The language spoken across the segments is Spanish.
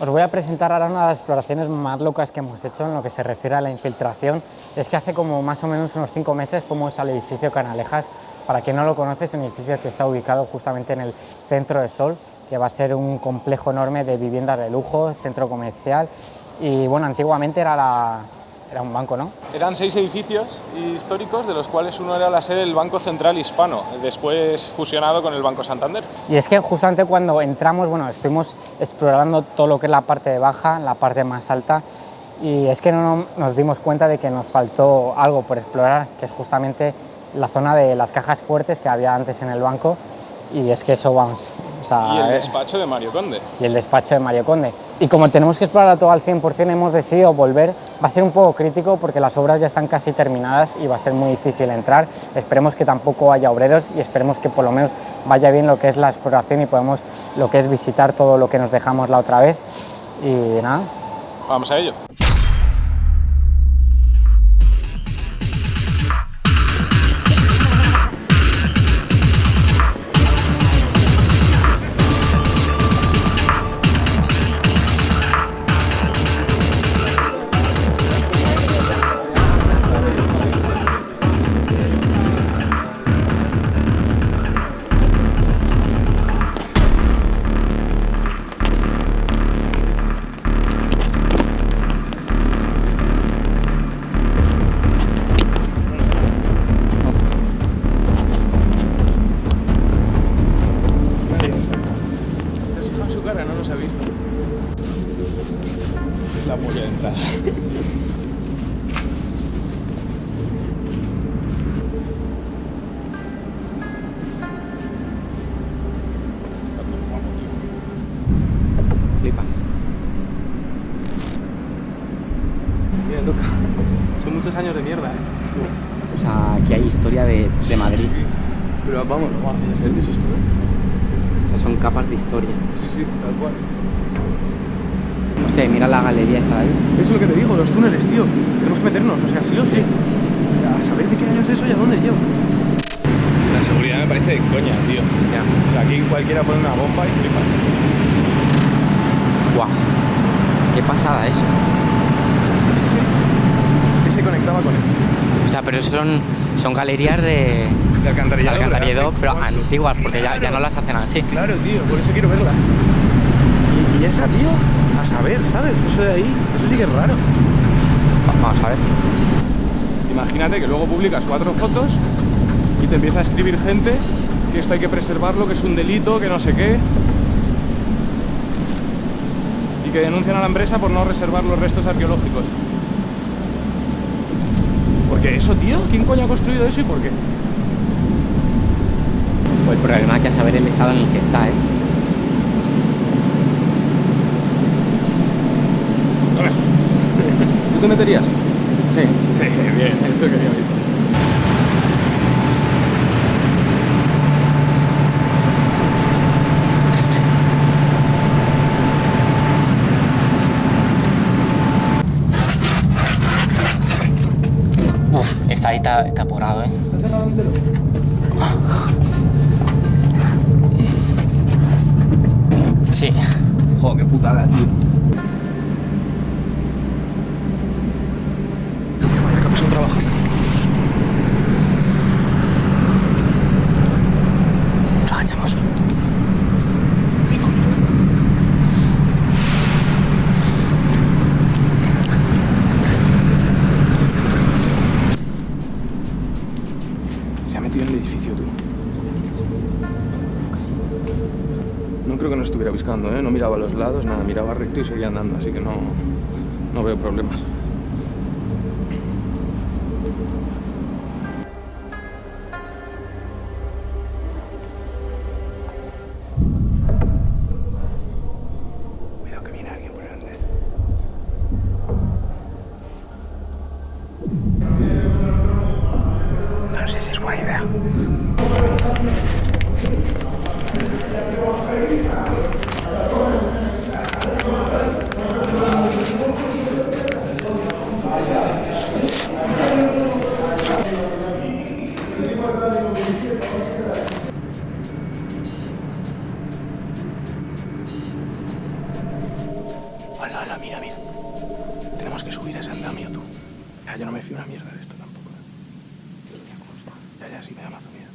Os voy a presentar ahora una de las exploraciones más locas que hemos hecho en lo que se refiere a la infiltración. Es que hace como más o menos unos cinco meses fuimos al edificio Canalejas. Para quien no lo conoce, es un edificio que está ubicado justamente en el centro de Sol, que va a ser un complejo enorme de viviendas de lujo, centro comercial. Y bueno, antiguamente era la, era un banco, ¿no? Eran seis edificios históricos, de los cuales uno era la sede del Banco Central Hispano, después fusionado con el Banco Santander. Y es que justamente cuando entramos, bueno, estuvimos explorando todo lo que es la parte de baja, la parte más alta, y es que no nos dimos cuenta de que nos faltó algo por explorar, que es justamente la zona de las cajas fuertes que había antes en el banco, y es que eso, vamos, y el despacho de Mario Conde. Y el despacho de Mario Conde. Y como tenemos que explorar todo al 100%, hemos decidido volver. Va a ser un poco crítico porque las obras ya están casi terminadas y va a ser muy difícil entrar. Esperemos que tampoco haya obreros y esperemos que por lo menos vaya bien lo que es la exploración y podemos lo que es visitar todo lo que nos dejamos la otra vez. Y nada. Vamos a ello. Son muchos años de mierda, ¿eh? O sea, aquí hay historia de, de Madrid. Pero vamos, no vamos a es esto, ¿eh? O sea, son capas de historia. Sí, sí, tal cual. Hostia, mira la galería esa de ahí. Eso es lo que te digo, los túneles, tío. Tenemos que meternos, o sea, sí o sí. A saber de qué año es eso y a dónde llevo. La seguridad me parece de coña, tío. Ya. O sea, aquí cualquiera pone una bomba y flipa. Guau. Qué pasada eso. ¿Qué se conectaba con eso? O sea, pero son, son galerías de, De alcantarillado. pero antiguas, porque ya, ya no las hacen así. Claro, tío, por eso quiero verlas. Y, y esa, tío, a saber, ¿sabes? Eso de ahí, eso sí que es raro. Va- Vamos a ver. Imagínate que luego publicas cuatro fotos y te empieza a escribir gente que esto hay que preservarlo, que es un delito, que no sé qué. Y que denuncian a la empresa por no reservar los restos arqueológicos. Porque eso, tío, ¿quién coño ha construido eso y por qué? Pues el problema es que saber el estado en el que está, ¿eh? No me asustes. ¿Tú te meterías? Sí. bien, eso quería oír. Está ahí ta- taporado, ¿eh? ¿Está cerrado entero? Sí. Joder, qué putada, tío. Vaya que son trabajando. Nos agachamos. Se ha metido en el edificio, tú. No creo que nos estuviera buscando, ¿eh? No miraba a los lados, nada, miraba recto y seguía andando, así que no, no veo problemas. No sé si es buena idea. Hala, hala, mira, mira. Tenemos que subir a ese andamio, tú. Ya, yo no me fío una mierda de esto tampoco. ¿eh? Ya, ya, sí, me da mazo miedo.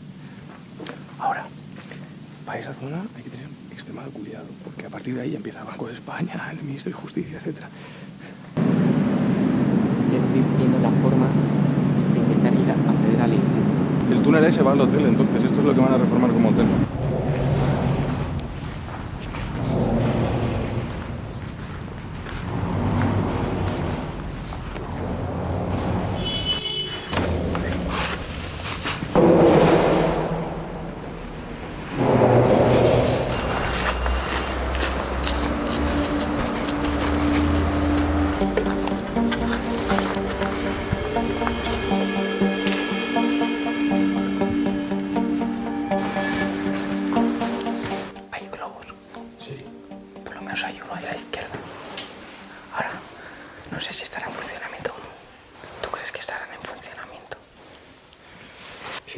Ahora, para esa zona hay que tener extremado cuidado, porque a partir de ahí empieza Banco de España, el Ministro de Justicia, etcétera. Es que estoy viendo la forma de intentar ir a acceder al edificio. El túnel ese va al hotel, entonces esto es lo que van a reformar como hotel.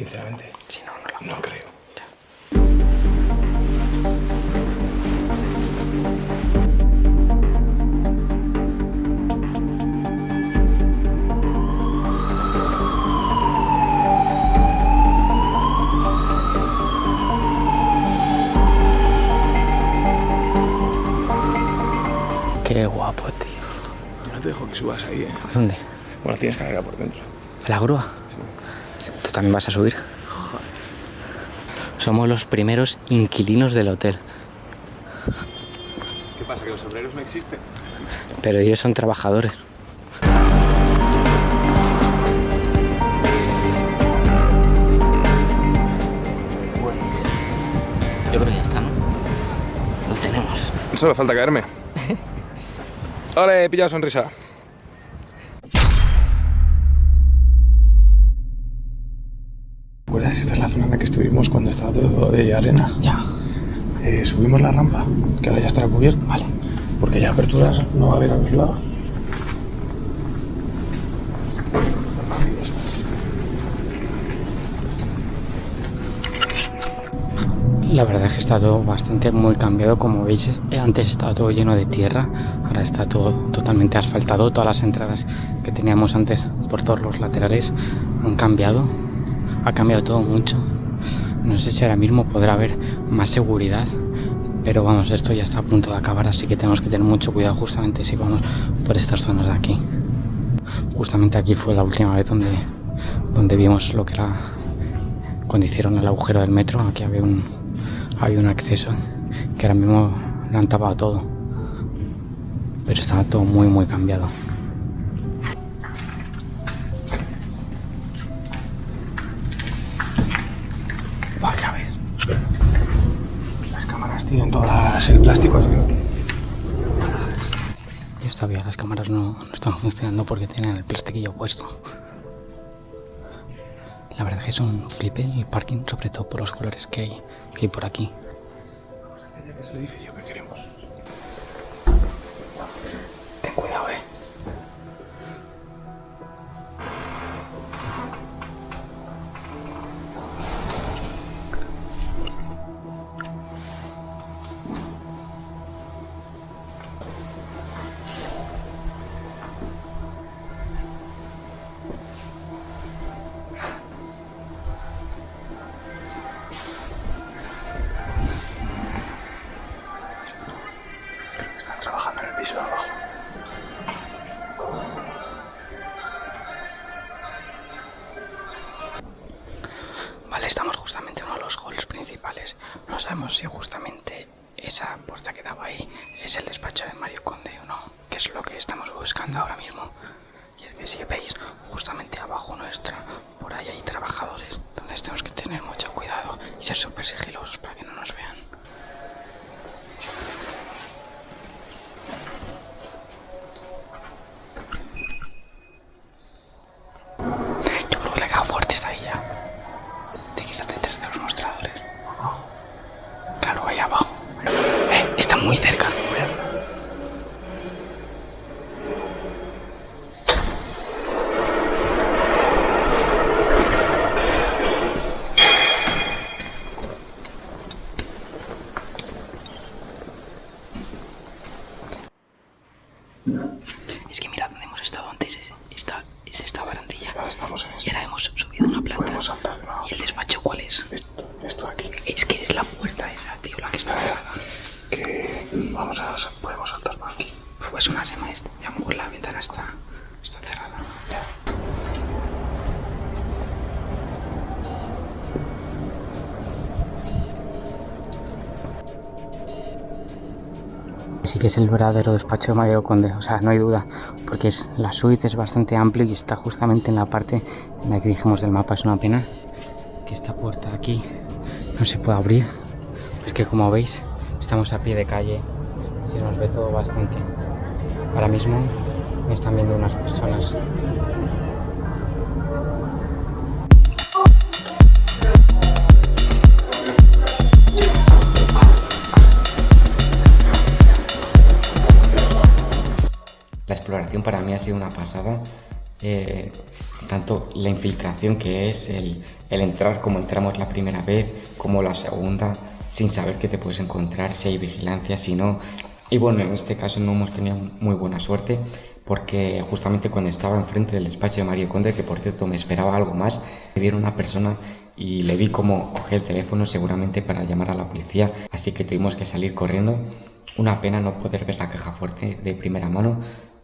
Sinceramente, Si no, no lo no creo. Qué guapo, tío. Yo no te dejo que subas ahí, ¿eh? ¿Dónde? Bueno, tienes carrera por dentro. ¿La grúa? Sí, ¿Tú también vas a subir? Somos los primeros inquilinos del hotel, ¿Qué pasa, que los obreros no existen? pero ellos son trabajadores. Pues yo creo que ya está, ¿no? Lo tenemos. Solo falta caerme. Ahora he pillado sonrisa. Zona en la que estuvimos cuando estaba todo de arena. Ya. Eh, subimos la rampa, que ahora ya estará cubierto. Vale. Porque ya aperturas no va a haber a los lados. La verdad es que está todo bastante muy cambiado, como veis eh, antes estaba todo lleno de tierra, ahora está todo totalmente asfaltado, todas las entradas que teníamos antes por todos los laterales han cambiado, ha cambiado todo mucho, no sé si ahora mismo podrá haber más seguridad, pero vamos, esto ya está a punto de acabar, así que tenemos que tener mucho cuidado justamente si vamos por estas zonas de aquí. Justamente aquí fue la última vez donde, donde vimos lo que era cuando hicieron el agujero del metro, aquí había un, había un acceso que ahora mismo lo han tapado todo. Pero estaba todo muy, muy cambiado. Tienen todas el plástico así. Y todavía las cámaras no, no están funcionando porque tienen el plastiquillo puesto. La verdad es que es un flipe el parking, sobre todo por los colores que hay, que hay por aquí. Es el edificio que queremos. Esa puerta que daba ahí es el despacho de Mario Conde no, que es lo que estamos buscando ahora mismo. Y es que si veis, justamente abajo nuestra, por ahí hay trabajadores, donde tenemos que tener mucho cuidado y ser súper sigilosos para que no nos vean. Es que mira donde hemos estado antes, es esta, es esta barandilla. Ahora estamos en Y esto. ahora hemos subido una planta. Podemos saltar debajo. ¿Y el despacho cuál es? Esto, esto aquí. Es que es la puerta esa, tío, la que está cerrada. Que vamos a... Podemos saltar por aquí. Pues una sema esta. Y a lo mejor la ventana está, está cerrada. Sí que es el verdadero despacho de Mario Conde, o sea, no hay duda, porque es la suite es bastante amplio y está justamente en la parte en la que dijimos del mapa. Es una pena que esta puerta de aquí no se pueda abrir, es que como veis estamos a pie de calle se nos ve todo bastante. Ahora mismo me están viendo unas personas. La exploración para mí ha sido una pasada. eh, tanto la infiltración que es el, el entrar como entramos la primera vez, como la segunda, sin saber qué te puedes encontrar, si hay vigilancia, si no. Y bueno, en este caso no hemos tenido muy buena suerte porque justamente cuando estaba enfrente del despacho de Mario Conde, que por cierto me esperaba algo más, me dieron una persona y le vi como coger el teléfono seguramente para llamar a la policía, así que tuvimos que salir corriendo. Una pena no poder ver la caja fuerte de primera mano.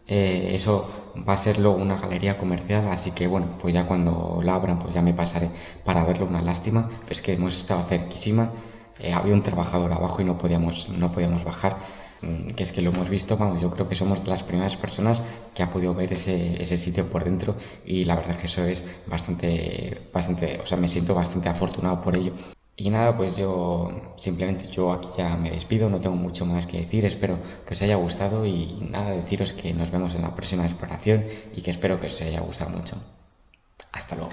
Eh, eso va a ser luego una galería comercial, así que bueno, pues ya cuando la abran, pues ya me pasaré para verlo. Una lástima, es que hemos estado cerquísima. Eh, había un trabajador abajo y no podíamos, no podíamos bajar. Mm, Que es que lo hemos visto, vamos, yo creo que somos de las primeras personas que ha podido ver ese, ese sitio por dentro y la verdad que eso es bastante, bastante, o sea, me siento bastante afortunado por ello. Y nada, pues yo simplemente yo aquí ya me despido, no tengo mucho más que decir, espero que os haya gustado y nada, deciros que nos vemos en la próxima exploración y que espero que os haya gustado mucho. Hasta luego.